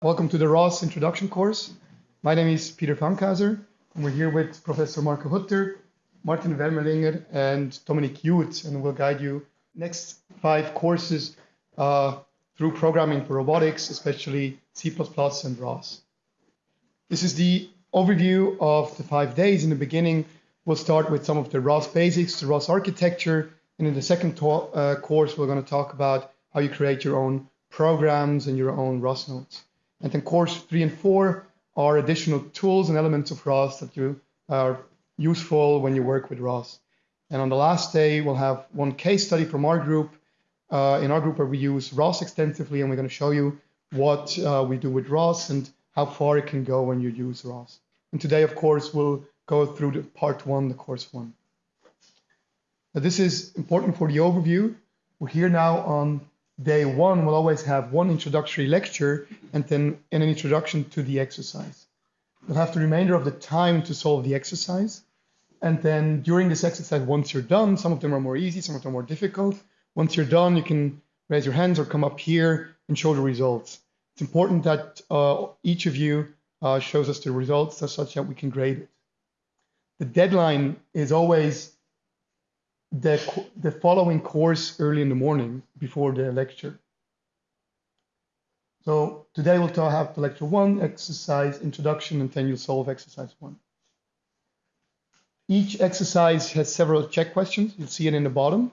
Welcome to the ROS introduction course. My name is Peter Fankhauser, and we're here with Professor Marco Hutter, Martin Wermelinger, and Dominic Jud, and we'll guide you next five courses uh, through programming for robotics, especially C++ and ROS. This is the overview of the five days. In the beginning, we'll start with some of the ROS basics, the ROS architecture, and in the second uh, course, we're going to talk about how you create your own programs and your own ROS nodes. And then course three and four are additional tools and elements of ROS that you are useful when you work with ROS. And on the last day, we'll have one case study from our group. Uh, in our group where we use ROS extensively, and we're going to show you what uh, we do with ROS and how far it can go when you use ROS. And today, of course, we'll go through the part one, the course one. Now, this is important for the overview. We're here now on day one, we'll always have one introductory lecture and then an introduction to the exercise. You'll have the remainder of the time to solve the exercise. And then during this exercise, once you're done, some of them are more easy, some of them are more difficult. Once you're done, you can raise your hands or come up here and show the results. It's important that uh, each of you uh, shows us the results such that we can grade it. The deadline is always the, the following course early in the morning before the lecture. So today we'll talk, have lecture one, exercise introduction, and then you'll solve exercise one. Each exercise has several check questions. You'll see it in the bottom.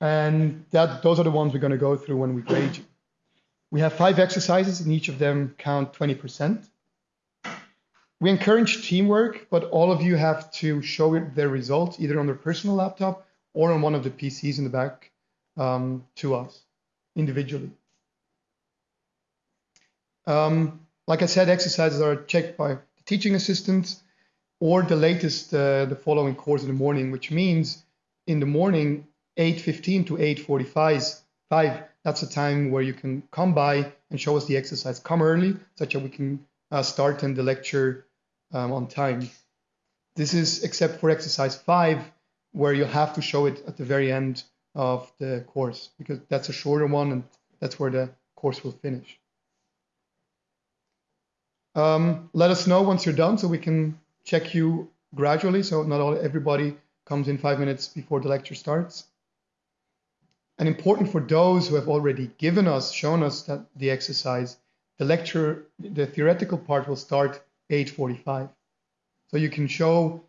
And that, those are the ones we're going to go through when we grade you. We have five exercises, and each of them count 20%. We encourage teamwork, but all of you have to show their results either on their personal laptop or on one of the PCs in the back um, to us individually. Um, like I said, exercises are checked by the teaching assistants or the latest, uh, the following course in the morning, which means in the morning, 8.15 to 8.45, that's the time where you can come by and show us the exercise. Come early, such that we can uh, start in the lecture um, on time. This is except for exercise five, where you have to show it at the very end of the course, because that's a shorter one and that's where the course will finish. Um, let us know once you're done so we can check you gradually, so not all everybody comes in five minutes before the lecture starts. And important for those who have already given us, shown us that the exercise, the lecture, the theoretical part will start 8.45. So you can show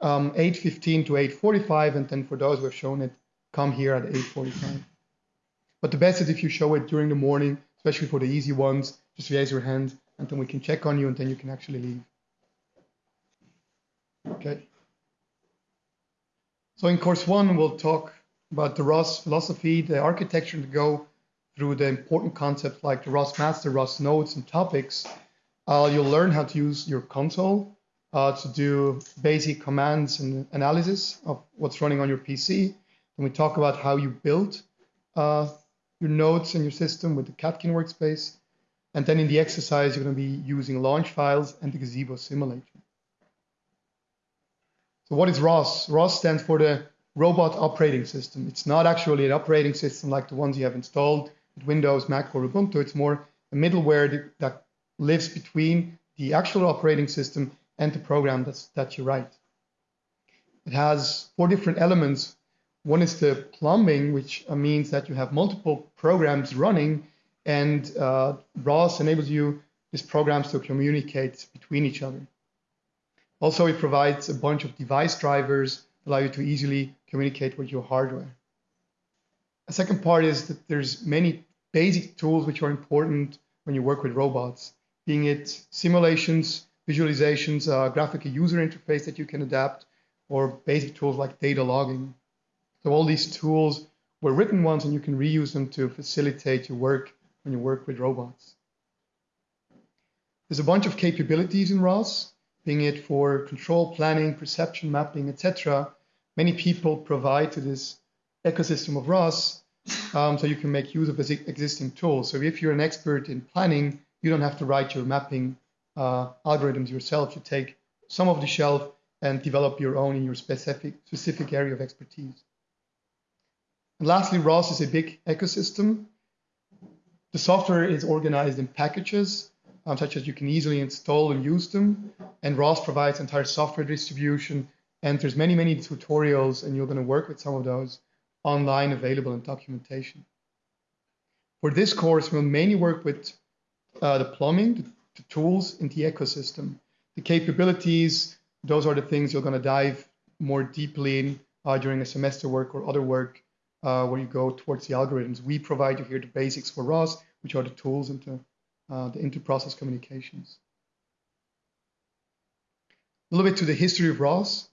um, 8.15 to 8.45, and then for those who have shown it, come here at 8.45. But the best is if you show it during the morning, especially for the easy ones, just raise your hand, and then we can check on you, and then you can actually leave. Okay. So in course one, we'll talk about the ROS philosophy, the architecture to go through the important concepts like the ROS master, ROS nodes, and topics, you'll learn how to use your console uh, to do basic commands and analysis of what's running on your PC. And we talk about how you build uh, your nodes in your system with the Catkin workspace. And then in the exercise, you're going to be using launch files and the Gazebo simulator. So what is ROS? ROS stands for the Robot Operating System. It's not actually an operating system like the ones you have installed with Windows, Mac, or Ubuntu. It's more a middleware that lives between the actual operating system and the program that's, that you write. It has four different elements. One is the plumbing, which means that you have multiple programs running, and uh, ROS enables you these programs to communicate between each other. Also, it provides a bunch of device drivers allow you to easily communicate with your hardware. A second part is that there's many basic tools which are important when you work with robots being it simulations, visualizations, uh, graphical user interface that you can adapt, or basic tools like data logging. So all these tools were written once and you can reuse them to facilitate your work when you work with robots. There's a bunch of capabilities in ROS, being it for control planning, perception mapping, etc. Many people provide to this ecosystem of ROS um, so you can make use of existing tools. So if you're an expert in planning, you don't have to write your mapping uh, algorithms yourself. You take some of the shelf and develop your own in your specific, specific area of expertise. And lastly, ROS is a big ecosystem. The software is organized in packages, um, such as you can easily install and use them. And ROS provides entire software distribution. And there's many, many tutorials, and you're going to work with some of those online available in documentation. For this course, we'll mainly work with uh, the plumbing, the, the tools in the ecosystem. The capabilities, those are the things you're going to dive more deeply in uh, during a semester work or other work uh, where you go towards the algorithms. We provide you here the basics for ROS, which are the tools into uh, the inter-process communications. A little bit to the history of ROS.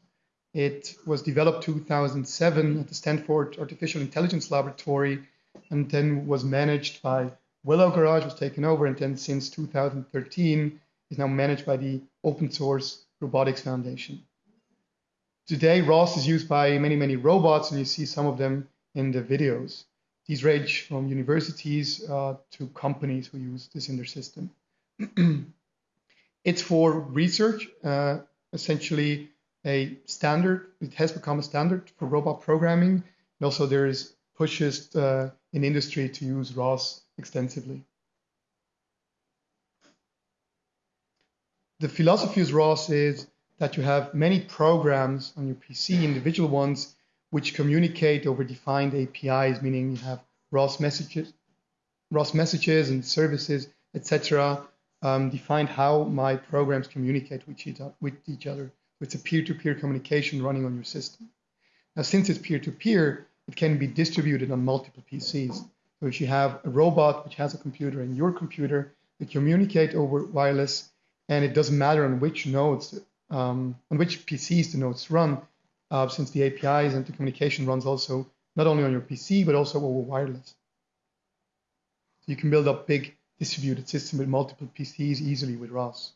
It was developed 2007 at the Stanford Artificial Intelligence Laboratory and then was managed by Willow Garage, was taken over, and then since 2013 is now managed by the Open Source Robotics Foundation. Today, ROS is used by many, many robots, and you see some of them in the videos. These range from universities uh, to companies who use this in their system. it's for research, uh, essentially a standard. It has become a standard for robot programming. And also there is pushes uh, in industry to use ROS extensively. The philosophy of ROS is that you have many programs on your PC, individual ones, which communicate over defined APIs, meaning you have ROS messages, ROS messages and services, etc., um, defined how my programs communicate with each, with each other. It's a peer-to-peer communication running on your system. Now, since it's peer-to-peer, it can be distributed on multiple PCs. So if you have a robot which has a computer and your computer, they communicate over wireless, and it doesn't matter on which nodes, um, on which PCs the nodes run, uh, since the APIs and the communication runs also not only on your PC, but also over wireless. So you can build up big distributed system with multiple PCs easily with ROS.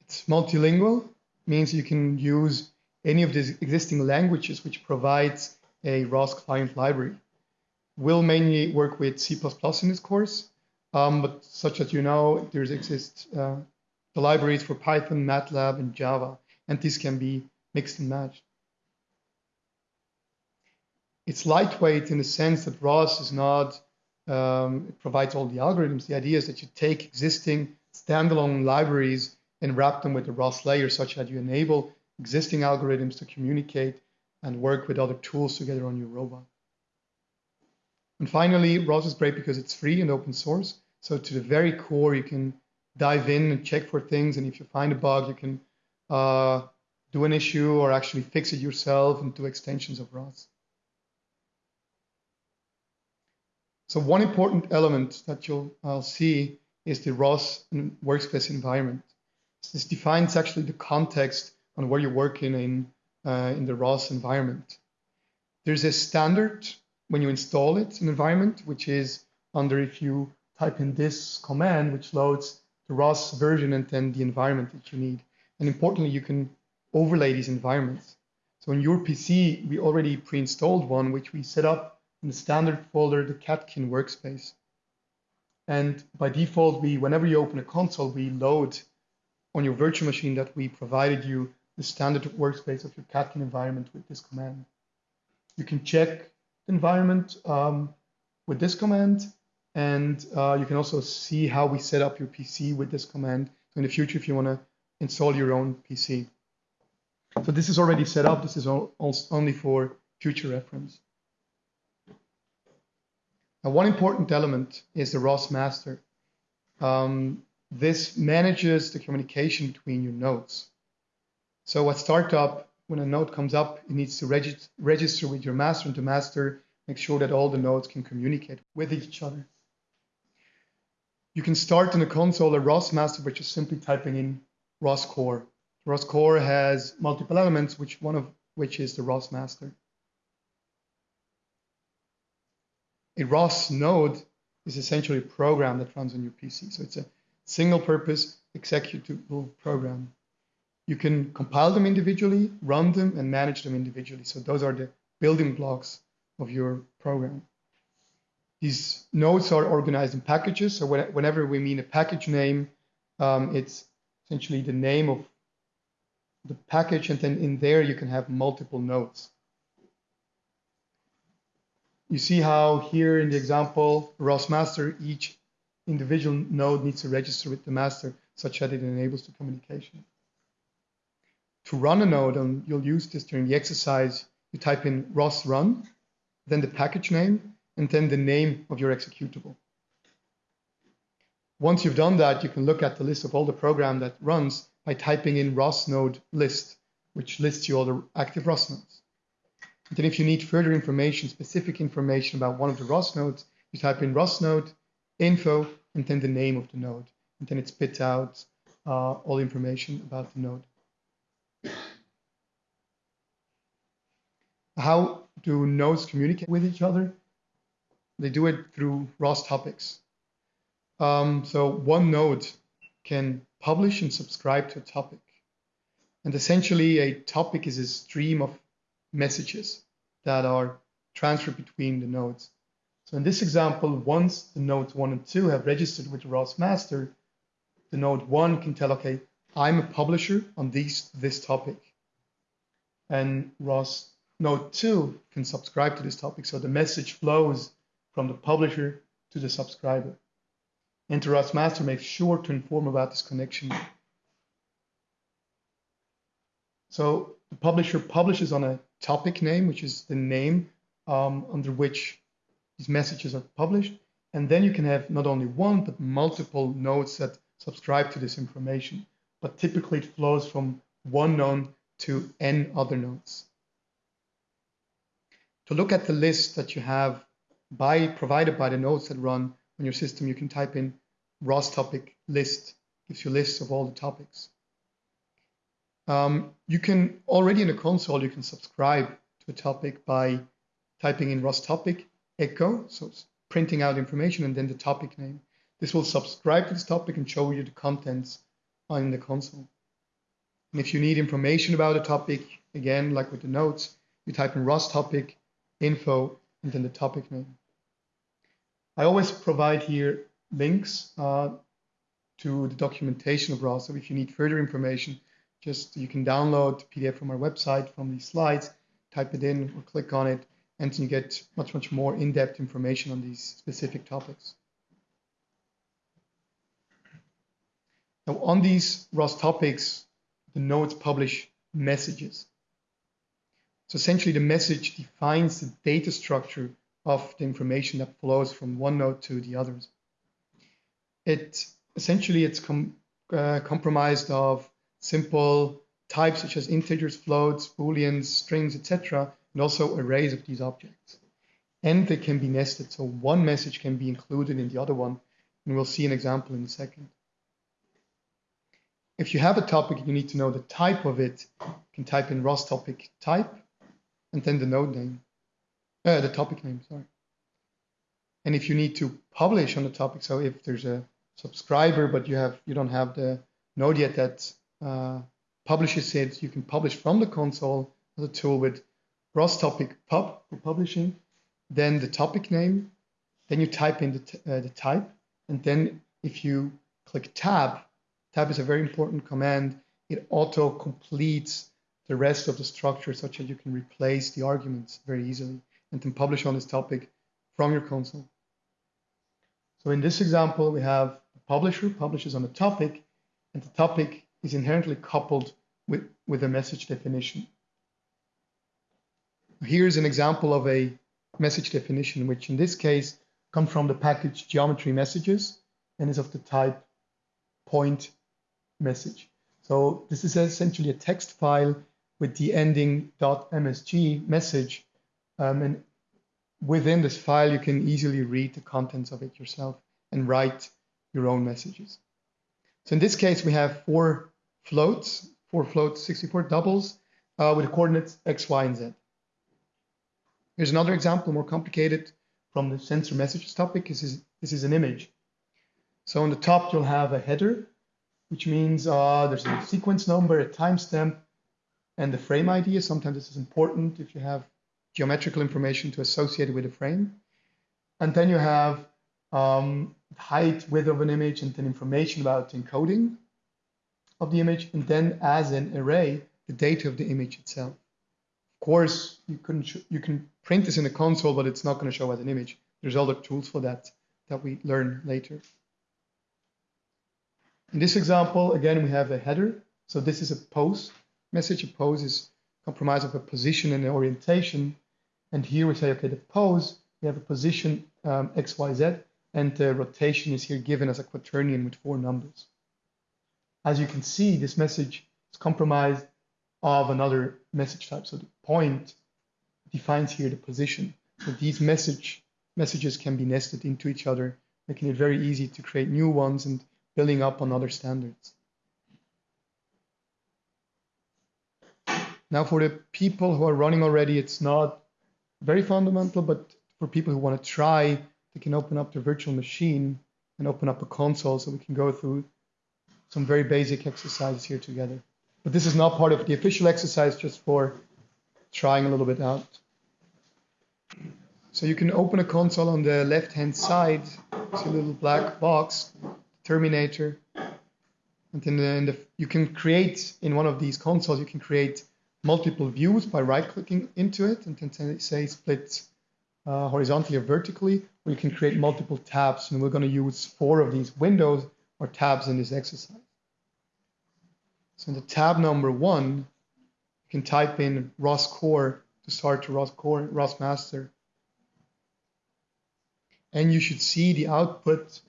It's multilingual, means you can use any of the existing languages which provides a ROS client library. We'll mainly work with C++ in this course, um, but such as you know, there exists uh, the libraries for Python, MATLAB, and Java, and these can be mixed and matched. It's lightweight in the sense that ROS is not, um, it provides all the algorithms. The idea is that you take existing standalone libraries and wrap them with the ROS layer such that you enable existing algorithms to communicate and work with other tools together on your robot. And finally, ROS is great because it's free and open source. So to the very core, you can dive in and check for things. And if you find a bug, you can uh, do an issue or actually fix it yourself and do extensions of ROS. So one important element that you'll see is the ROS workspace environment. This defines actually the context on where you're working in, uh, in the ROS environment. There's a standard when you install it, an environment, which is under if you type in this command, which loads the ROS version and then the environment that you need. And importantly, you can overlay these environments. So in your PC, we already pre-installed one, which we set up in the standard folder, the Catkin workspace. And by default, we, whenever you open a console, we load on your virtual machine that we provided you the standard workspace of your Catkin environment with this command. You can check environment um, with this command, and uh, you can also see how we set up your PC with this command. In the future, if you want to install your own PC. So this is already set up. This is only for future reference. Now, one important element is the ROS master. Um, this manages the communication between your nodes. So at startup, when a node comes up, it needs to reg register with your master and the master make sure that all the nodes can communicate with each other. You can start in the console a ROS master by just simply typing in ROS core. ROS core has multiple elements, which one of which is the ROS master. A ROS node is essentially a program that runs on your PC. So it's a single purpose executable program. You can compile them individually, run them, and manage them individually. So those are the building blocks of your program. These nodes are organized in packages. So whenever we mean a package name, um, it's essentially the name of the package, and then in there you can have multiple nodes. you see how here in the example, ROS master, each individual node needs to register with the master such that it enables the communication. To run a node, and you'll use this during the exercise, you type in ROS run, then the package name, and then the name of your executable. Once you've done that, you can look at the list of all the program that runs by typing in ROS node list, which lists you all the active ROS nodes. And then if you need further information, specific information about one of the ROS nodes, you type in ROS node, info, and then the name of the node. And then it spits out uh, all information about the node. How do nodes communicate with each other? They do it through ROS topics. Um, so one node can publish and subscribe to a topic. And essentially, a topic is a stream of messages that are transferred between the nodes. So in this example, once the nodes 1 and 2 have registered with the ROS master, the node 1 can tell, okay, I'm a publisher on these, this topic. And ROS node 2 can subscribe to this topic. So the message flows from the publisher to the subscriber. And master makes sure to inform about this connection. So the publisher publishes on a topic name, which is the name um, under which these messages are published. And then you can have not only one, but multiple nodes that subscribe to this information. But typically it flows from one node to n other nodes. To look at the list that you have by provided by the nodes that run on your system, you can type in ROS topic list, gives you lists of all the topics. Um, you can already in the console, you can subscribe to a topic by typing in ROS topic echo, so printing out information and then the topic name. This will subscribe to this topic and show you the contents in the console. And if you need information about a topic, again, like with the notes, you type in ROS topic, info, and then the topic name. I always provide here links uh, to the documentation of ROS. So if you need further information, just you can download PDF from our website from these slides, type it in or click on it, and you get much, much more in-depth information on these specific topics. Now on these ROS topics, the nodes publish messages. So essentially the message defines the data structure of the information that flows from one node to the others. It essentially it's com uh, compromised of simple types such as integers, floats, booleans, strings, etc., and also arrays of these objects. And they can be nested, so one message can be included in the other one, and we'll see an example in a second. If you have a topic, you need to know the type of it. You can type in ROS topic type, and then the node name, uh, the topic name, sorry. And if you need to publish on the topic, so if there's a subscriber, but you have you don't have the node yet that uh, publishes it, you can publish from the console the tool with ROS topic pub for publishing, then the topic name, then you type in the, uh, the type, and then if you click tab, tab is a very important command. It auto completes the rest of the structure such that you can replace the arguments very easily and then publish on this topic from your console. So in this example, we have the publisher publishes on a topic, and the topic is inherently coupled with, with a message definition. Here's an example of a message definition, which in this case comes from the package geometry messages and is of the type point message. So this is essentially a text file with the ending .msg message. Um, and within this file, you can easily read the contents of it yourself and write your own messages. So in this case, we have four floats, four floats, 64 doubles uh, with coordinates x, y, and z. Here's another example, more complicated, from the sensor messages topic. This is, this is an image. So on the top, you'll have a header, which means uh, there's a sequence number, a timestamp, and the frame ID. Sometimes this is important if you have geometrical information to associate with a frame. And then you have um, height, width of an image, and then information about encoding of the image, and then as an array, the data of the image itself. Of course, you can you can print this in the console, but it's not going to show as an image. There's other tools for that that we learn later. In this example, again, we have a header. So this is a pose message. A pose is comprised of a position and an orientation. And here we say, okay, the pose, we have a position um, X, Y, Z, and the rotation is here given as a quaternion with four numbers. As you can see, this message is comprised of another message type. So the point defines here the position. So these message messages can be nested into each other, making it very easy to create new ones and building up on other standards. Now for the people who are running already, it's not very fundamental, but for people who want to try, they can open up their virtual machine and open up a console so we can go through some very basic exercises here together. But this is not part of the official exercise, just for trying a little bit out. So you can open a console on the left-hand side. It's a little black box, Terminator. And then the, you can create in one of these consoles, you can create multiple views by right-clicking into it and then say split uh, horizontally or vertically, you can create multiple tabs. And we're going to use four of these windows or tabs in this exercise. So in the tab number one, you can type in ROS core to start to ROS core, ROS master. And you should see the output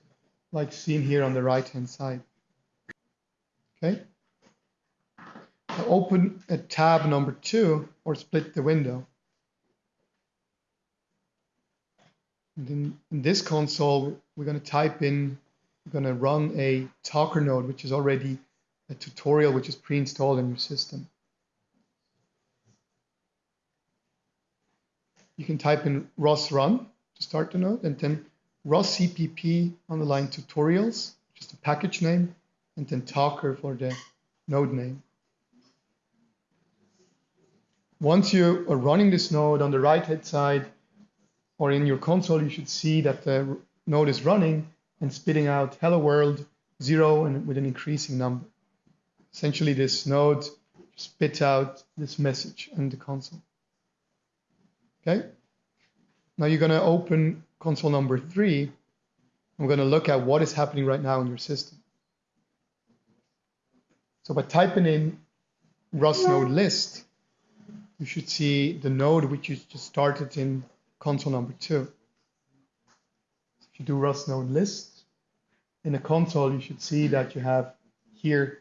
like seen here on the right hand side. Okay. Open a tab number two or split the window. And in, in this console, we're going to type in, we're going to run a talker node, which is already a tutorial which is pre-installed in your system. You can type in ROS run to start the node and then ROS CPP on the line tutorials, just a package name, and then talker for the node name. Once you are running this node on the right hand side or in your console, you should see that the node is running and spitting out hello world zero and with an increasing number. Essentially, this node spits out this message in the console. Okay. Now you're going to open console number three. We're going to look at what is happening right now in your system. So by typing in ROS node list, you should see the node which you just started in console number two. If you do ROS node list in a console, you should see that you have here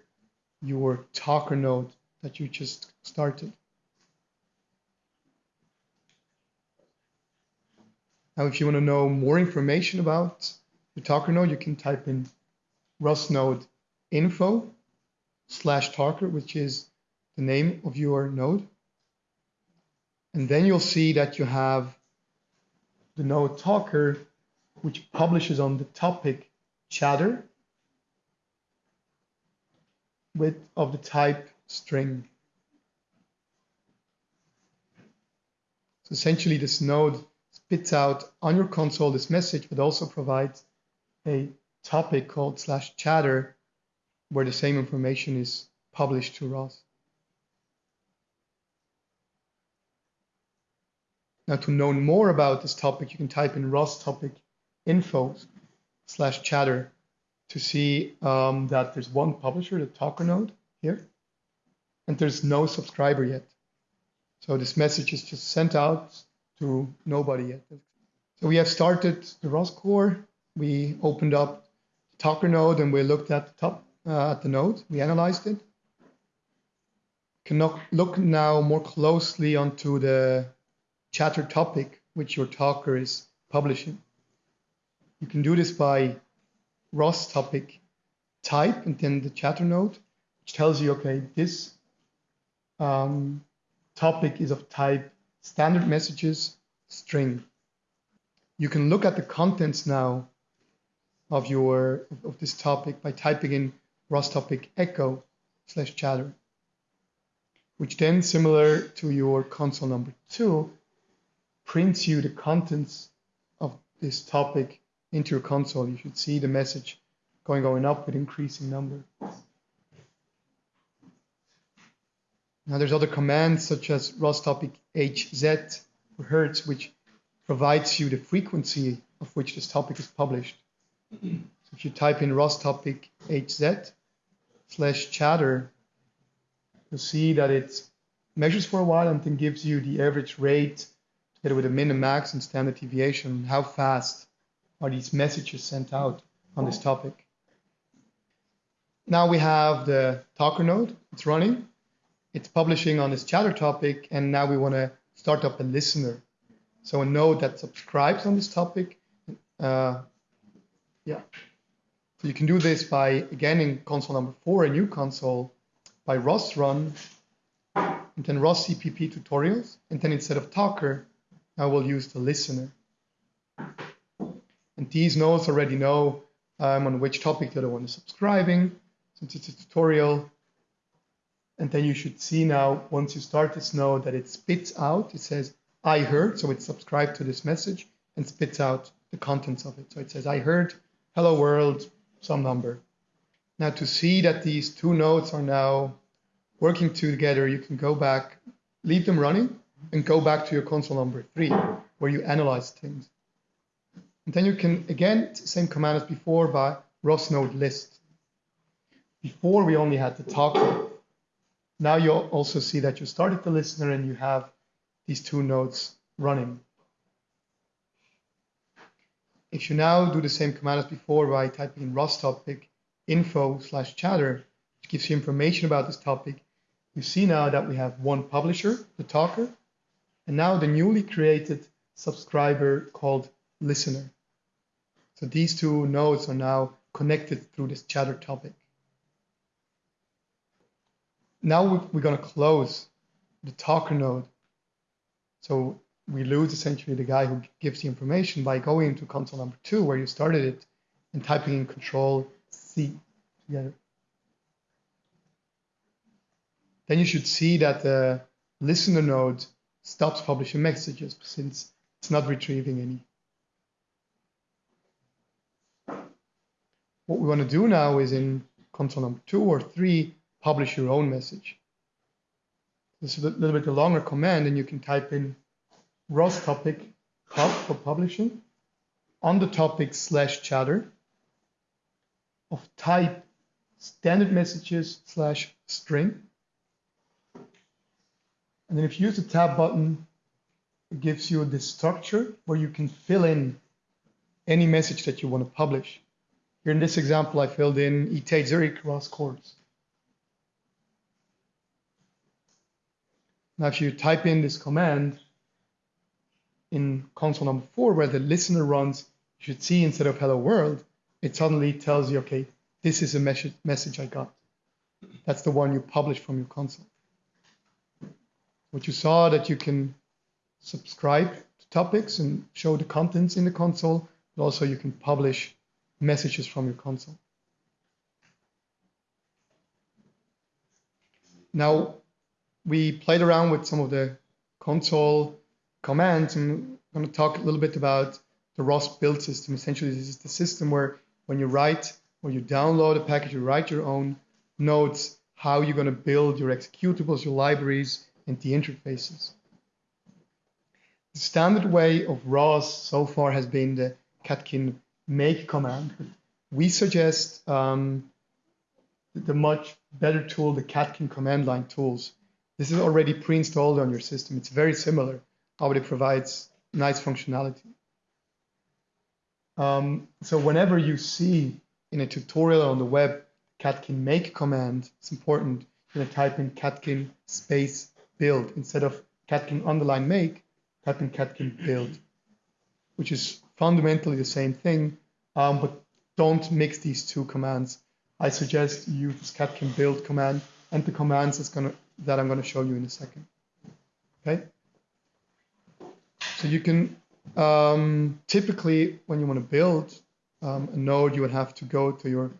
your talker node that you just started. Now, if you want to know more information about the talker node, you can type in ROS node info slash talker, which is the name of your node. And then you'll see that you have the node talker, which publishes on the topic chatter with of the type string. So essentially this node spits out on your console this message, but also provides a topic called slash chatter where the same information is published to ROS. Now to know more about this topic, you can type in ROS topic info slash chatter to see um, that there's one publisher, the Talker node here, and there's no subscriber yet. So this message is just sent out to nobody yet. So we have started the ROS core. We opened up the Talker node and we looked at the top uh, at the node. We analyzed it. Can look now more closely onto the chatter topic which your talker is publishing. You can do this by ROS topic type and then the chatter node, which tells you, okay, this um, topic is of type standard messages string. You can look at the contents now of your of this topic by typing in ROS topic echo slash chatter, which then similar to your console number two, prints you the contents of this topic into your console, you should see the message going going up with increasing number. Now there's other commands such as ROS topic HZ for hertz, which provides you the frequency of which this topic is published. So if you type in ROS topic HZ slash chatter, you'll see that it measures for a while and then gives you the average rate together with a min and max and standard deviation, how fast are these messages sent out on this topic. Now we have the talker node, it's running, it's publishing on this chatter topic, and now we want to start up a listener. So a node that subscribes on this topic. Uh, yeah. So you can do this by, again, in console number four, a new console, by ROS run, and then ROS CPP tutorials, and then instead of talker, I will use the listener. And these nodes already know um, on which topic the other one is subscribing, since it's a tutorial. And then you should see now, once you start this node, that it spits out, it says, I heard, so it's subscribed to this message and spits out the contents of it. So it says, I heard, hello world, some number. Now to see that these two nodes are now working together, you can go back, leave them running, and go back to your console number three, where you analyze things. And then you can, again, same command as before by ROS node list. Before we only had the talker. Now you also see that you started the listener and you have these two nodes running. If you now do the same command as before by typing in ROS topic info slash chatter, which gives you information about this topic, you see now that we have one publisher, the talker, and now the newly created subscriber called listener. So these two nodes are now connected through this chatter topic. Now we're going to close the talker node. So we lose essentially the guy who gives the information by going to console number two where you started it and typing in control C together. Then you should see that the listener node stops publishing messages since it's not retrieving any. What we want to do now is in console number two or three, publish your own message. This is a little bit a longer command, and you can type in ROS topic pub for publishing on the topic slash chatter of type standard messages slash string and then if you use the tab button, it gives you this structure where you can fill in any message that you want to publish. Here in this example, I filled in ETH Zurich ROS course. Now, if you type in this command in console number four, where the listener runs, you should see instead of hello world, it suddenly tells you, okay, this is a message, message I got. That's the one you publish from your console. What you saw that you can subscribe to topics and show the contents in the console, but also you can publish messages from your console. Now, we played around with some of the console commands and I'm going to talk a little bit about the ROS build system. Essentially, this is the system where when you write or you download a package, you write your own nodes, how you're going to build your executables, your libraries, and the interfaces. The standard way of ROS so far has been the catkin make command. We suggest um, the much better tool, the catkin command line tools. This is already pre-installed on your system. It's very similar, but it provides nice functionality. Um, so whenever you see in a tutorial on the web catkin make command, it's important to type in catkin space build instead of catkin underline make, type in catkin build, which is fundamentally the same thing, um, but don't mix these two commands. I suggest you use catkin build command and the commands gonna, that I'm going to show you in a second. Okay. So you can um, typically, when you want to build um, a node, you would have to go to your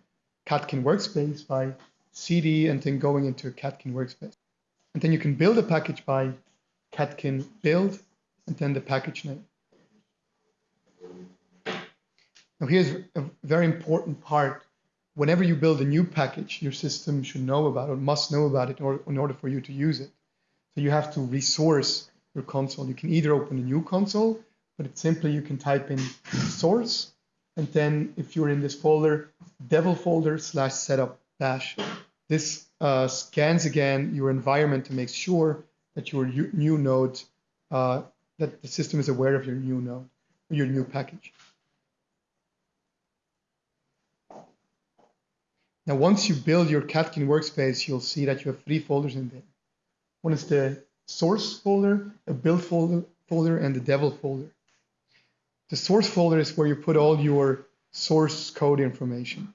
Catkin workspace by cd and then going into a Catkin workspace. And then you can build a package by catkin build and then the package name. Now here's a very important part. Whenever you build a new package, your system should know about it, must know about it in order, in order for you to use it. So you have to resource your console. You can either open a new console, but it's simply you can type in source, and then if you're in this folder, devel folder slash setup dash. This uh, scans again your environment to make sure that your new node, uh, that the system is aware of your new node, your new package. Now, once you build your Catkin workspace, you'll see that you have three folders in there. One is the source folder, a build folder, folder and the devel folder. The source folder is where you put all your source code information.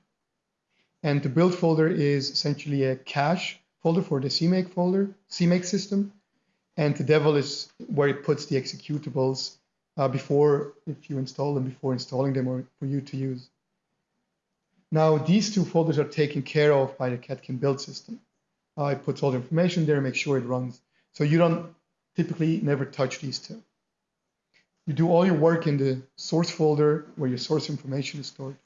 And the build folder is essentially a cache folder for the CMake folder, CMake system. And the devel is where it puts the executables uh, before, if you install them, before installing them or for you to use. Now, these two folders are taken care of by the Catkin build system. Uh, it puts all the information there, make sure it runs. So you don't typically never touch these two. You do all your work in the source folder where your source information is stored.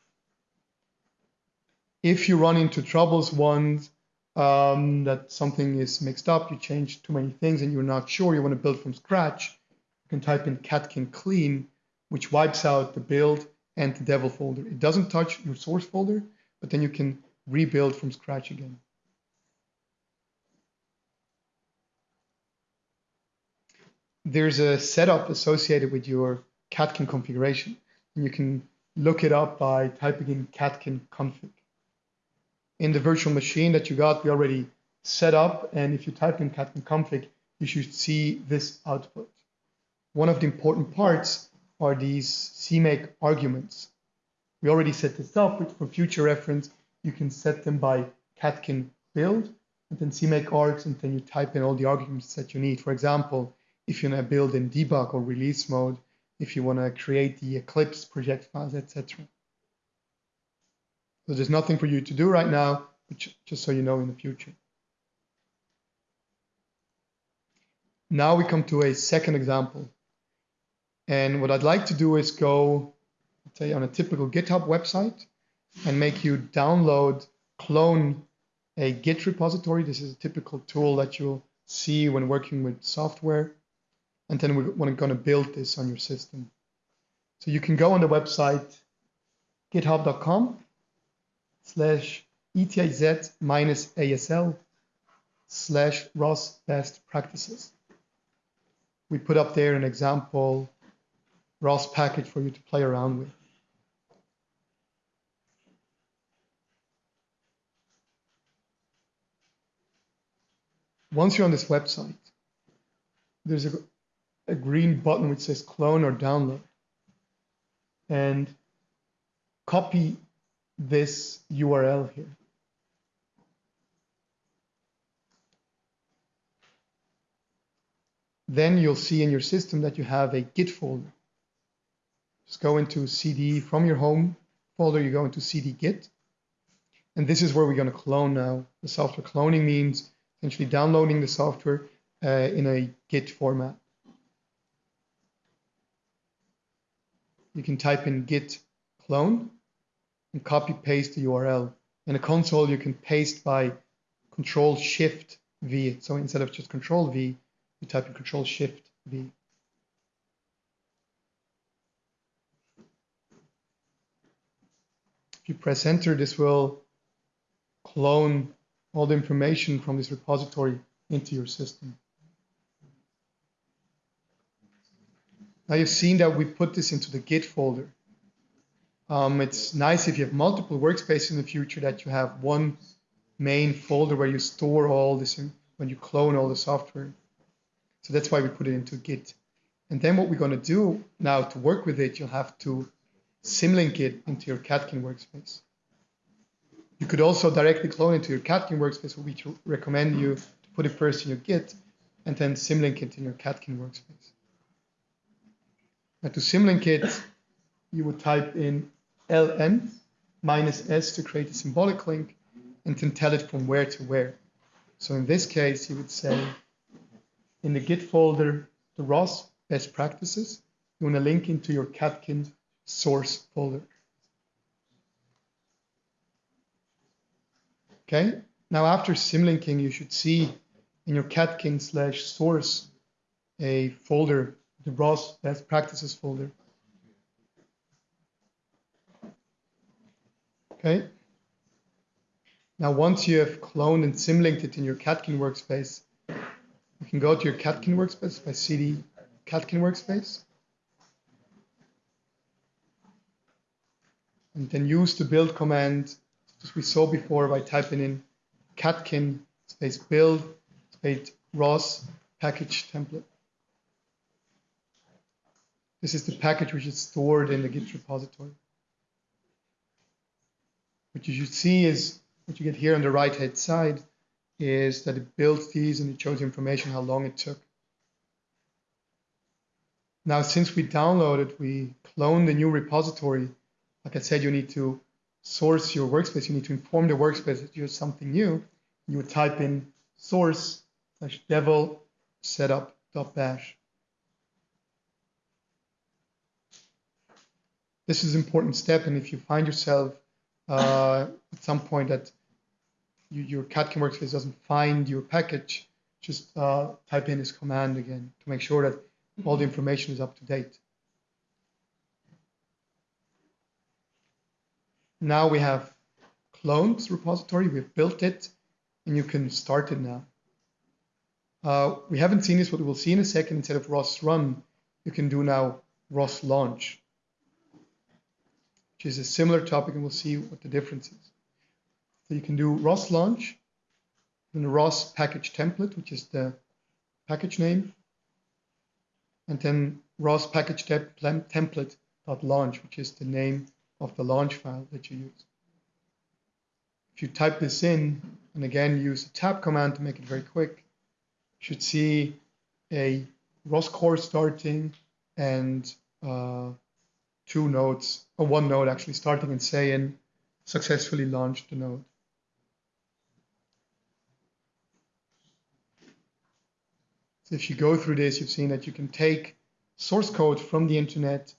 If you run into troubles once um, that something is mixed up, you change too many things and you're not sure, you want to build from scratch, you can type in catkin clean, which wipes out the build and the devel folder. It doesn't touch your source folder, but then you can rebuild from scratch again. There's a setup associated with your Catkin configuration. And you can look it up by typing in catkin config. In the virtual machine that you got, we already set up. And if you type in catkin config, you should see this output. One of the important parts are these CMake arguments. We already set this up, but for future reference, you can set them by catkin build and then CMake args, and then you type in all the arguments that you need. For example, if you want to build in debug or release mode, if you want to create the Eclipse project files, etc. So there's nothing for you to do right now, just so you know in the future. Now we come to a second example. And what I'd like to do is go, say, on a typical GitHub website and make you download, clone a Git repository. This is a typical tool that you'll see when working with software. And then we're going to build this on your system. So you can go on the website github.com slash ethz minus ASL slash ROS best practices. We put up there an example ROS package for you to play around with. Once you're on this website, there's a, a green button which says clone or download. And copy this URL here. Then you'll see in your system that you have a Git folder. Just go into CD from your home folder, you go into CD Git. And this is where we're going to clone now. The software cloning means essentially downloading the software uh, in a Git format. You can type in git clone and copy paste the URL. In a console, you can paste by Control Shift V. So instead of just Control V, you type in Control Shift V. If you press enter, this will clone all the information from this repository into your system. Now you've seen that we put this into the Git folder. Um, it's nice if you have multiple workspaces in the future that you have one main folder where you store all this when you clone all the software. So that's why we put it into Git. And then what we're going to do now to work with it, you'll have to symlink it into your Catkin workspace. You could also directly clone it to your Catkin workspace, but we recommend you to put it first in your Git and then symlink it in your Catkin workspace. Now to symlink it, you would type in ln minus s to create a symbolic link and can tell it from where to where. So in this case, you would say in the Git folder, the ROS best practices, you want to link into your Catkin source folder. Okay, now after symlinking, you should see in your catkin slash source a folder, the ROS best practices folder. Okay. Now, once you have cloned and symlinked it in your Catkin workspace, you can go to your Catkin workspace by cd Catkin workspace. And then use the build command, as we saw before, by typing in catkin space build space ROS package template. This is the package which is stored in the Git repository. What you should see is what you get here on the right hand side is that it builds these and it shows information how long it took. Now, since we downloaded, we cloned the new repository. Like I said, you need to source your workspace. You need to inform the workspace that you have something new. You would type in source slash devel setup.bash. This is an important step, and if you find yourself uh, at some point that you, your Catkin workspace doesn't find your package, just uh, type in this command again to make sure that all the information is up to date. Now we have cloned repository, we've built it, and you can start it now. Uh, we haven't seen this, but we'll see in a second. Instead of ROS run, you can do now ROS launch, which is a similar topic, and we'll see what the difference is. So you can do ROS launch, and the ROS package template, which is the package name, and then ROS package template.launch, which is the name of the launch file that you use. If you type this in, and again use the tab command to make it very quick, you should see a ROS core starting and uh, two nodes, or one node actually starting and saying successfully launched the node. So if you go through this, you've seen that you can take source code from the internet,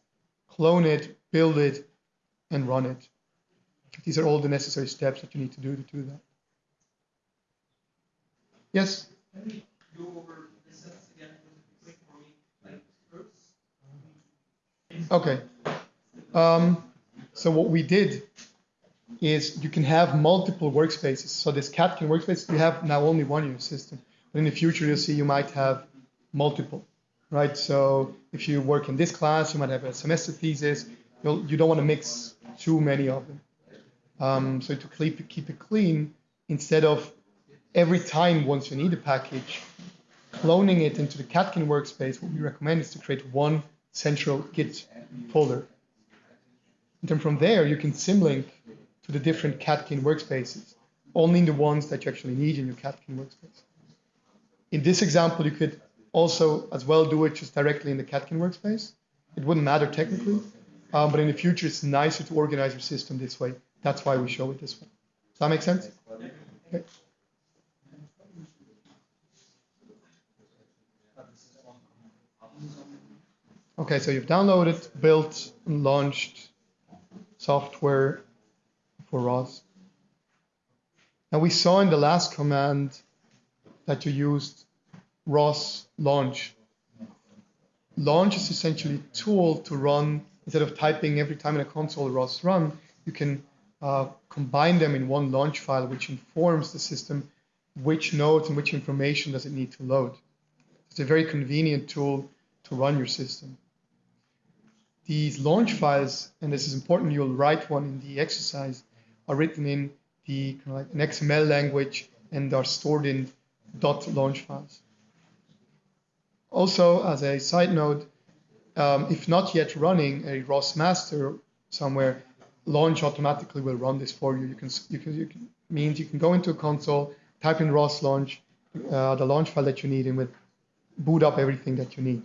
clone it, build it, and run it. These are all the necessary steps that you need to do to do that. Yes? Okay. Um, so what we did is you can have multiple workspaces. So this Catkin workspace, you have now only one in your system. But in the future, you'll see you might have multiple, right? So if you work in this class, you might have a semester thesis. You'll, you don't want to mix too many of them. Um, so to keep, keep it clean, instead of every time once you need a package, cloning it into the Catkin workspace, what we recommend is to create one central Git folder. And then from there, you can symlink to the different Catkin workspaces, only in the ones that you actually need in your Catkin workspace. In this example, you could also as well do it just directly in the Catkin workspace. It wouldn't matter technically, um, but in the future, it's nicer to organize your system this way. That's why we show it this way. Does that make sense? Okay. Okay, so you've downloaded, built, and launched software for ROS. Now we saw in the last command that you used ROS launch. Launch is essentially a tool to run instead of typing every time in a console ROS run, you can uh, combine them in one launch file, which informs the system which nodes and which information does it need to load. It's a very convenient tool to run your system. These launch files, and this is important, you'll write one in the exercise, are written in the kind of like an XML language and are stored in dot launch files. Also, as a side note, um, if not yet running a ROS master somewhere, launch automatically will run this for you. You can, you can, you can means you can go into a console, type in ROS launch, uh, the launch file that you need, and with boot up everything that you need.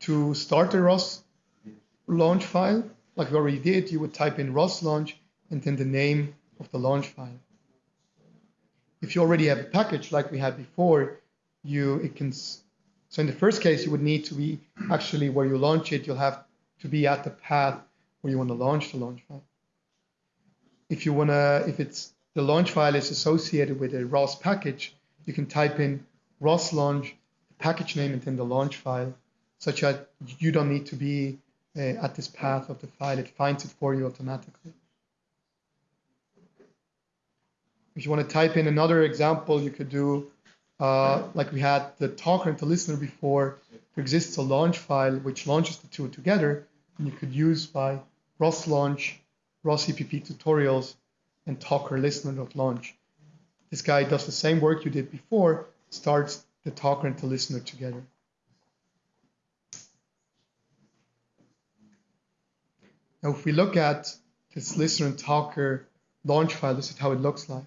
To start a ROS launch file, like we already did, you would type in ROS launch and then the name of the launch file. If you already have a package like we had before, you it can so in the first case, you would need to be actually where you launch it, you'll have to be at the path where you want to launch the launch file. If you want to, if it's the launch file is associated with a ROS package, you can type in ROS launch, the package name, and then the launch file, such that you don't need to be uh, at this path of the file. It finds it for you automatically. If you want to type in another example, you could do uh, like we had the talker and the listener before. There exists a launch file which launches the two together, and you could use by ROS launch, ROS CPP tutorials, and talker listener.launch. This guy does the same work you did before, starts the talker and the listener together. Now, if we look at this listener and talker launch file, this is how it looks like.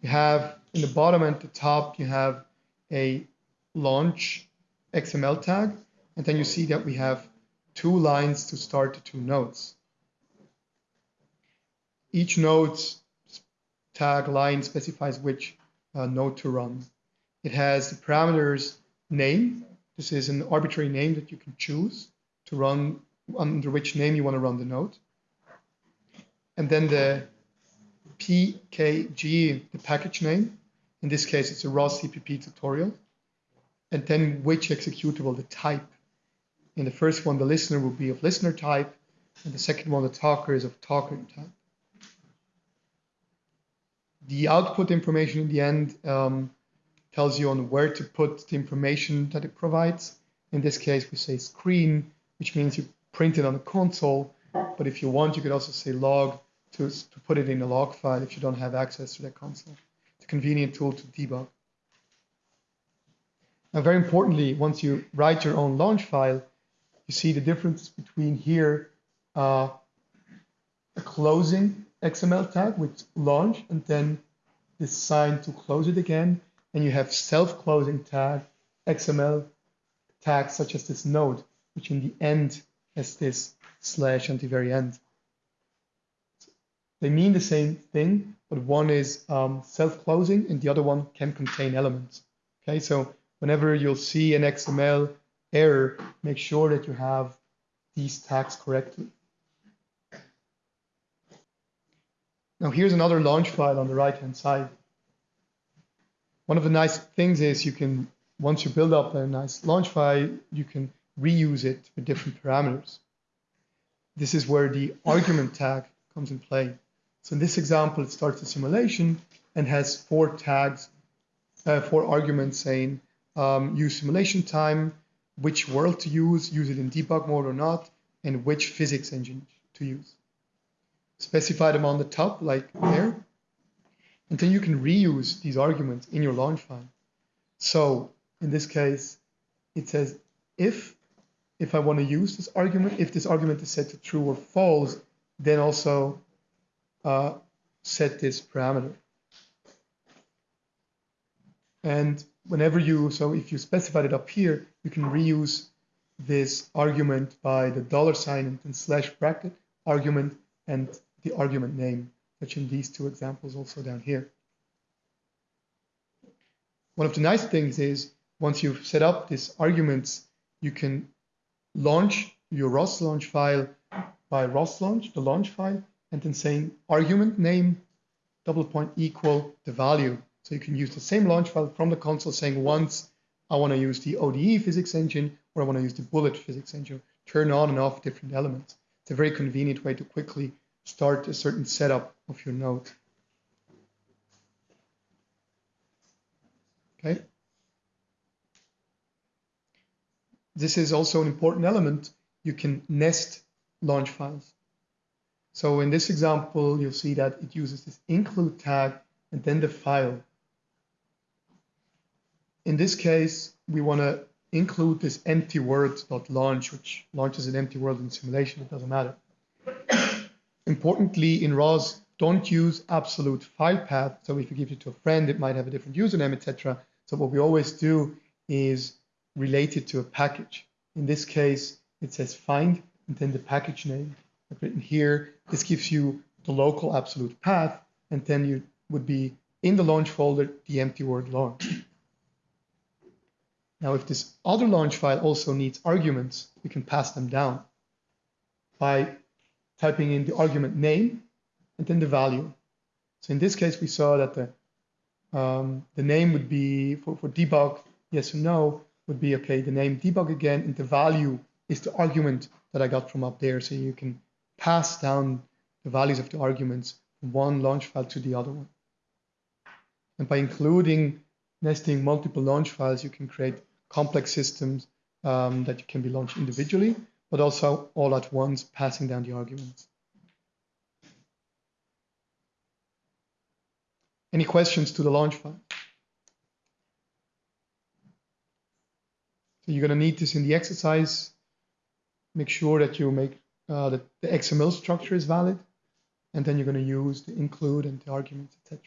You have in the bottom and the top, you have a launch XML tag, and then you see that we have two lines to start the two nodes. Each node's tag line specifies which uh, node to run. It has the parameters name. This is an arbitrary name that you can choose to run under which name you want to run the node. And then the PKG, the package name. In this case, it's a ROS CPP tutorial. And then which executable, the type. In the first one, the listener will be of listener type, and the second one, the talker, is of talker type. The output information in the end um, tells you on where to put the information that it provides. In this case, we say screen, which means you print it on the console. But if you want, you could also say log to, to put it in a log file if you don't have access to that console. It's a convenient tool to debug. Now, very importantly, once you write your own launch file, you see the difference between here uh, a closing XML tag with launch and then this sign to close it again. And you have self-closing tag XML tags such as this node, which in the end has this slash at the very end. They mean the same thing, but one is um, self-closing and the other one can contain elements. Okay, so whenever you'll see an XML error, make sure that you have these tags correctly. Now here's another launch file on the right-hand side. One of the nice things is you can, once you build up a nice launch file, you can reuse it with different parameters. This is where the argument tag comes in play. So in this example, it starts the simulation and has four tags, uh, four arguments saying um, use simulation time, which world to use, use it in debug mode or not, and which physics engine to use. Specify them on the top, like there, and then you can reuse these arguments in your launch file. So in this case, it says if if I want to use this argument, if this argument is set to true or false, then also uh, set this parameter. And whenever you, so if you specified it up here, you can reuse this argument by the dollar sign and slash bracket argument and the argument name, such in these two examples also down here. One of the nice things is once you've set up these arguments, you can launch your ROS launch file by ROS launch, the launch file, and then saying argument name double point equal the value. So you can use the same launch file from the console saying once I want to use the ODE physics engine or I want to use the bullet physics engine, turn on and off different elements. It's a very convenient way to quickly start a certain setup of your node. Okay. This is also an important element. You can nest launch files. So in this example, you'll see that it uses this include tag and then the file. In this case, we want to include this empty world.launch, which launches an empty world in simulation, it doesn't matter. Importantly, in ROS, don't use absolute file path. So if you give it to a friend, it might have a different username, etc. So what we always do is relate it to a package. In this case, it says find and then the package name. I've written here, this gives you the local absolute path, and then you would be in the launch folder, the empty word launch. Now, if this other launch file also needs arguments, we can pass them down by typing in the argument name and then the value. So in this case, we saw that the um, the name would be for, for debug, yes or no, would be okay, the name debug again, and the value is the argument that I got from up there. So you can pass down the values of the arguments from one launch file to the other one. And by including nesting multiple launch files, you can create complex systems um, that can be launched individually, but also all at once, passing down the arguments. Any questions to the launch file? You're going to need this in the exercise. Make sure that you make uh, that the XML structure is valid, and then you're going to use the include and the arguments, etc.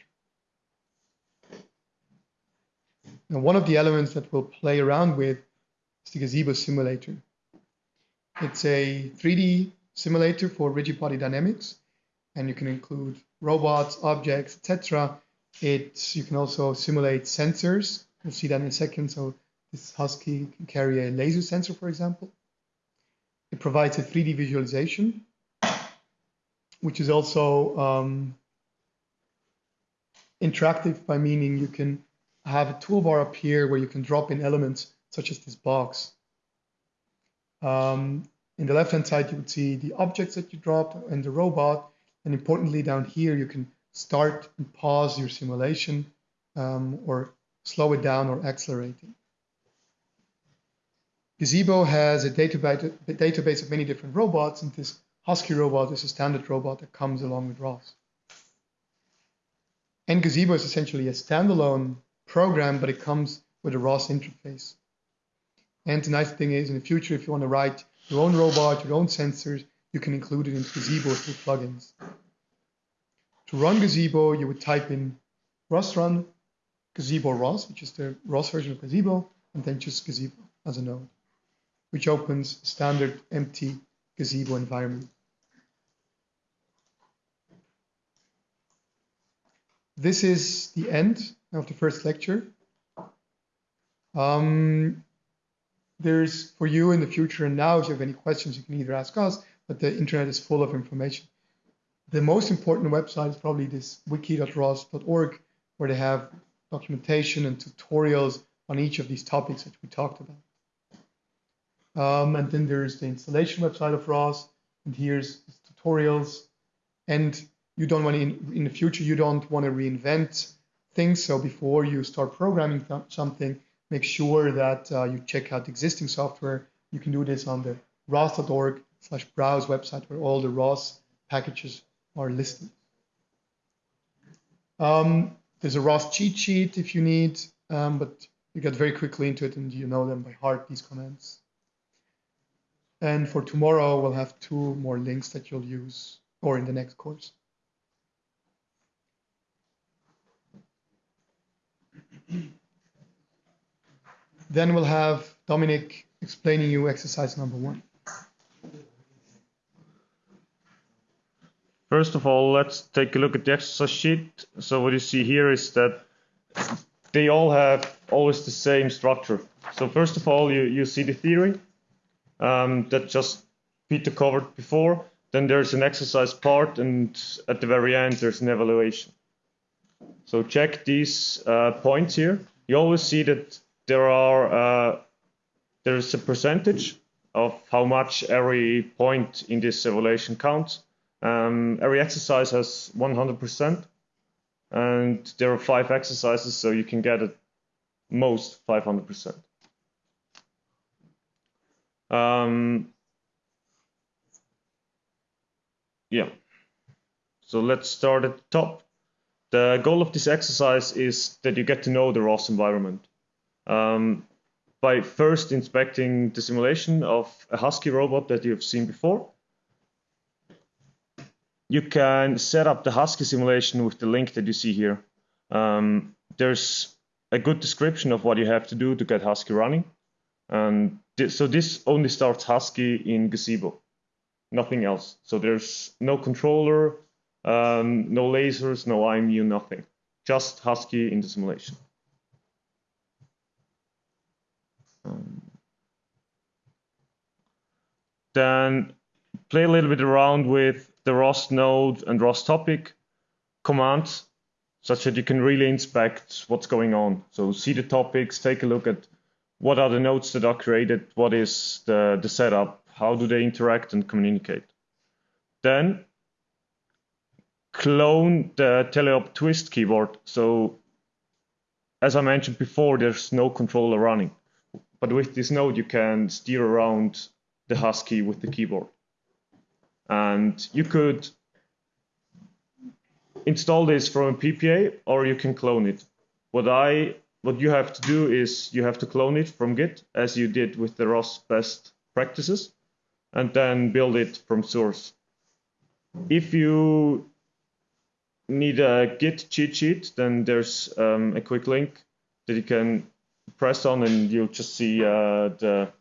Now, one of the elements that we'll play around with is the Gazebo simulator. It's a 3D simulator for rigid body dynamics, and you can include robots, objects, etc. It you can also simulate sensors. We'll see that in a second. So this Husky can carry a laser sensor, for example. It provides a 3D visualization, which is also um, interactive by meaning you can have a toolbar up here where you can drop in elements such as this box. Um, in the left-hand side, you would see the objects that you dropped and the robot. And importantly, down here, you can start and pause your simulation um, or slow it down or accelerate it. Gazebo has a database, a database of many different robots, and this Husky robot is a standard robot that comes along with ROS. And Gazebo is essentially a standalone program, but it comes with a ROS interface. And the nice thing is, in the future, if you want to write your own robot, your own sensors, you can include it into Gazebo through plugins. To run Gazebo, you would type in ROS run Gazebo ROS, which is the ROS version of Gazebo, and then just Gazebo as a node, which opens standard empty Gazebo environment. This is the end of the first lecture. Um, there's for you in the future and now, if you have any questions, you can either ask us, but the internet is full of information. The most important website is probably this wiki.ros.org, where they have documentation and tutorials on each of these topics that we talked about. Um, and then there's the installation website of ROS, and here's tutorials. And you don't want to, in, in the future, you don't want to reinvent things. So before you start programming something, make sure that uh, you check out existing software. You can do this on the ros.org slash browse website where all the ROS packages are listed. Um, there's a ROS cheat sheet if you need, um, but you get very quickly into it and you know them by heart, these commands. And for tomorrow, we'll have two more links that you'll use or in the next course. Then we'll have Dominic explaining you exercise number one. First of all, let's take a look at the exercise sheet. So what you see here is that they all have always the same structure. So first of all, you, you see the theory um, that just Peter covered before. Then there's an exercise part, and at the very end, there's an evaluation. So check these uh, points here. You always see that there are uh, there's a percentage of how much every point in this evaluation counts. Um, every exercise has 100%, and there are five exercises, so you can get at most 500%. Um, yeah, so let's start at the top. The goal of this exercise is that you get to know the ROS environment. Um, by first inspecting the simulation of a Husky robot that you've seen before, you can set up the Husky simulation with the link that you see here. Um, there's a good description of what you have to do to get Husky running. And so this only starts Husky in Gazebo, nothing else. So there's no controller, um, no lasers, no IMU, nothing. Just Husky in the simulation. Um, then play a little bit around with the ROS node and ROS topic commands. such that you can really inspect what's going on. So see the topics, take a look at what are the nodes that are created, what is the, the setup, how do they interact and communicate. Then clone the teleop twist keyboard. So as I mentioned before, there's no controller running. But with this node, you can steer around the Husky with the keyboard. And you could install this from a PPA or you can clone it. What I what you have to do is you have to clone it from Git as you did with the ROS best practices and then build it from source. If you need a Git cheat sheet, then there's um, a quick link that you can press on and you'll just see uh, the,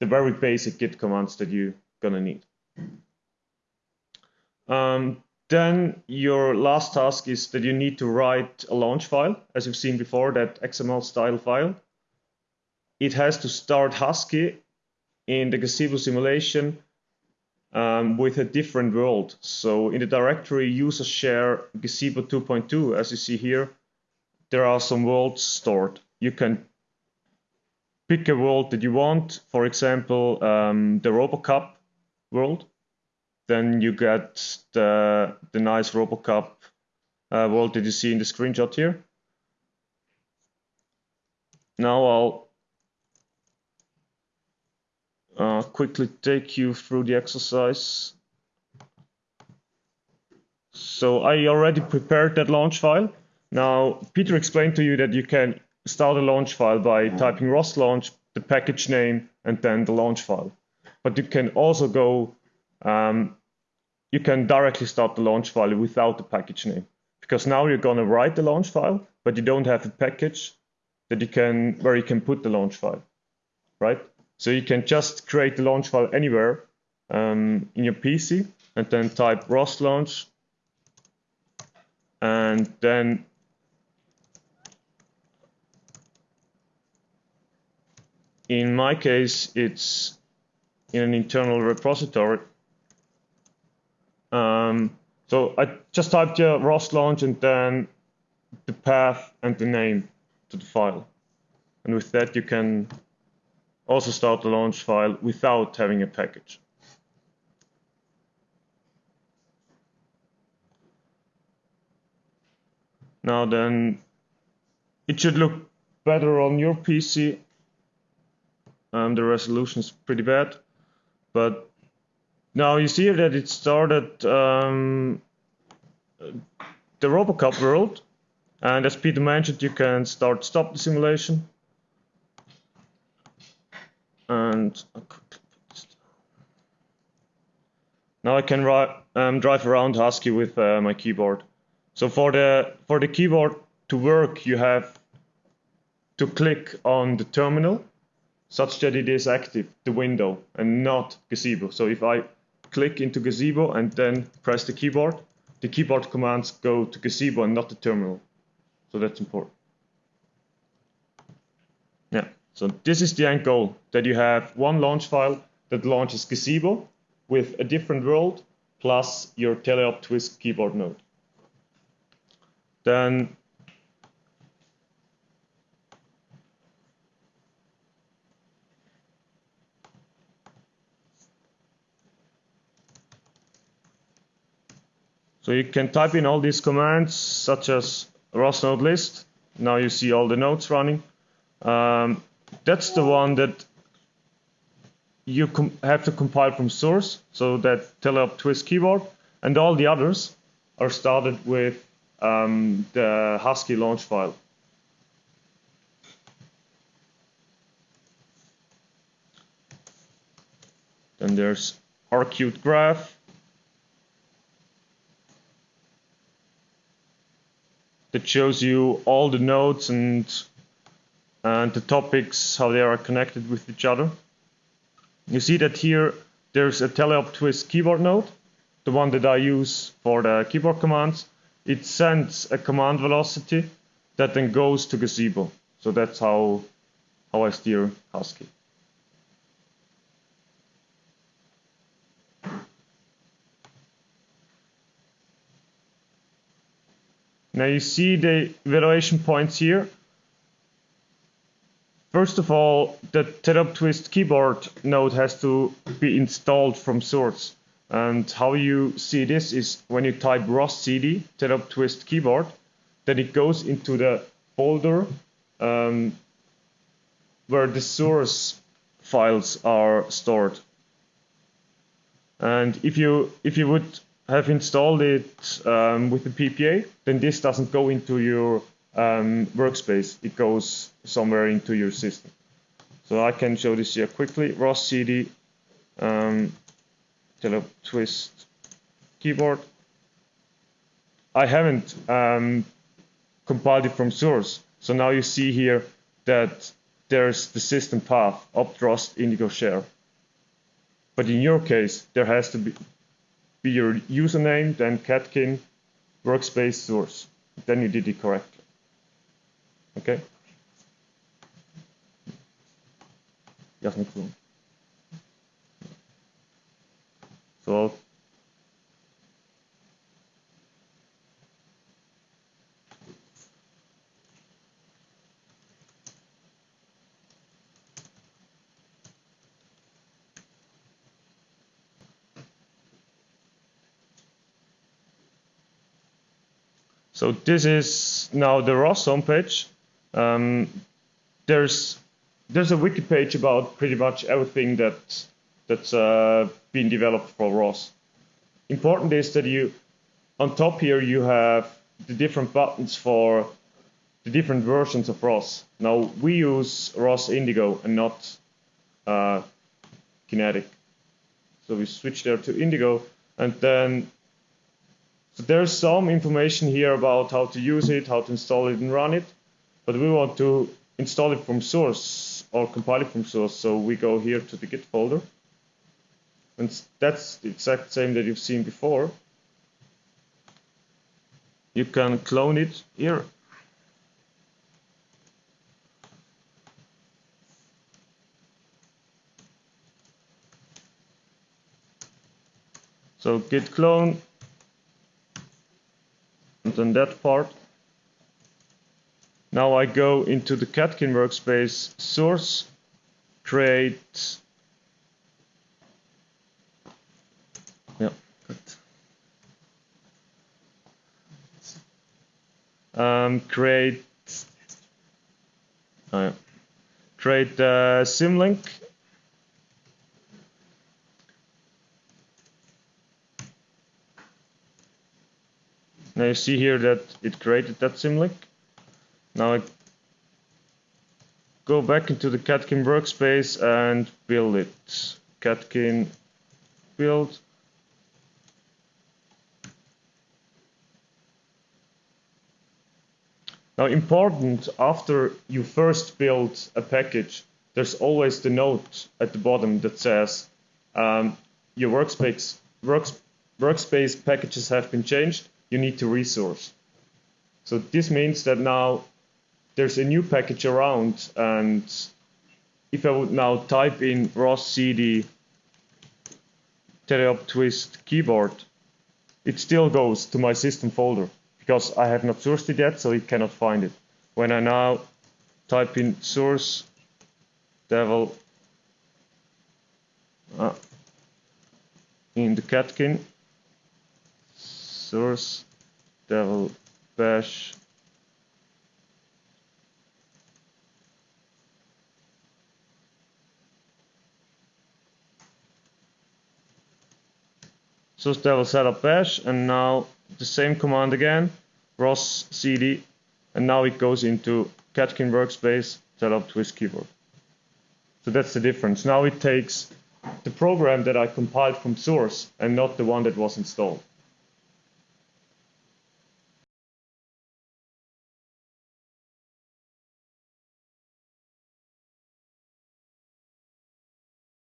the very basic Git commands that you're gonna need. Um, then your last task is that you need to write a launch file, as you've seen before, that XML style file. It has to start Husky in the Gazebo simulation um, with a different world. So in the directory user share Gazebo 2.2, as you see here, there are some worlds stored. You can pick a world that you want, for example, um, the RoboCup world then you get the, the nice RoboCup uh, world that you see in the screenshot here. Now I'll uh, quickly take you through the exercise. So I already prepared that launch file. Now Peter explained to you that you can start a launch file by typing ROS launch, the package name, and then the launch file. But you can also go um, you can directly start the launch file without the package name. Because now you're going to write the launch file, but you don't have a package that you can where you can put the launch file, right? So you can just create the launch file anywhere um, in your PC and then type ROS launch and then in my case it's in an internal repository um, so I just typed your ROS launch and then the path and the name to the file. And with that, you can also start the launch file without having a package. Now then, it should look better on your PC. Um, the resolution is pretty bad, but now you see that it started um, the RoboCup world, and as Peter mentioned, you can start stop the simulation. And now I can um, drive around Husky with uh, my keyboard. So for the for the keyboard to work, you have to click on the terminal such that it is active, the window, and not Gazebo. So if I click into Gazebo and then press the keyboard, the keyboard commands go to Gazebo and not the terminal. So that's important. Yeah, so this is the end goal, that you have one launch file that launches Gazebo with a different world plus your teleop twist keyboard node. Then So you can type in all these commands such as ROS node list. Now you see all the nodes running. Um, that's the one that you have to compile from source, so that teleop twist keyboard, and all the others are started with um, the Husky launch file. Then there's rqt graph, that shows you all the nodes and and the topics how they are connected with each other. You see that here there's a teleop twist keyboard node, the one that I use for the keyboard commands. It sends a command velocity that then goes to Gazebo. So that's how how I steer Husky. Now you see the evaluation points here. First of all, the teleop Twist keyboard node has to be installed from source. And how you see this is when you type ROS CD, teleop Twist keyboard, then it goes into the folder um, where the source files are stored. And if you if you would have installed it um, with the PPA, then this doesn't go into your um, workspace. It goes somewhere into your system. So I can show this here quickly. ROS CD, um, twist keyboard. I haven't um, compiled it from source. So now you see here that there's the system path, opt indigo share. But in your case, there has to be, be your username, then Catkin, workspace source. Then you did it correctly. Okay? Jasny klon. So So this is now the ROS homepage. Um, there's there's a wiki page about pretty much everything that that's uh, been developed for ROS. Important is that you on top here you have the different buttons for the different versions of ROS. Now we use ROS Indigo and not uh, Kinetic. So we switch there to Indigo and then there's some information here about how to use it, how to install it and run it, but we want to install it from source or compile it from source. So we go here to the Git folder. And that's the exact same that you've seen before. You can clone it here. So git clone then that part. Now I go into the Catkin workspace source, create, yeah. Um, create, oh yeah. create the symlink Now you see here that it created that symlink. Now I go back into the Catkin workspace and build it. Catkin build. Now important, after you first build a package, there's always the note at the bottom that says um, your workspace, works, workspace packages have been changed you need to resource. So this means that now there's a new package around and if I would now type in ROS CD teleop twist keyboard, it still goes to my system folder because I have not sourced it yet, so it cannot find it. When I now type in source devel uh, in the catkin source devel bash source devel setup bash and now the same command again ROS cd and now it goes into Catkin workspace setup twist keyboard. So that's the difference. Now it takes the program that I compiled from source and not the one that was installed.